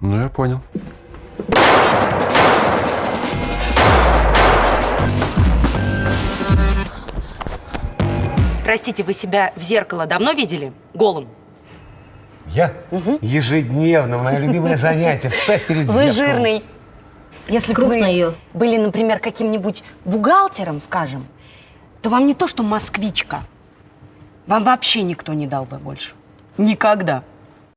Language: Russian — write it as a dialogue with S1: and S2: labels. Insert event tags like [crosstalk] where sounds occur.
S1: Ну, я понял.
S2: Простите, вы себя в зеркало давно видели? Голым?
S3: Я? Ежедневно, мое любимое [laughs] занятие. Встать перед зеркалом.
S2: Вы жирный. Если бы вы были, например, каким-нибудь бухгалтером, скажем, то вам не то, что москвичка. Вам вообще никто не дал бы больше. Никогда.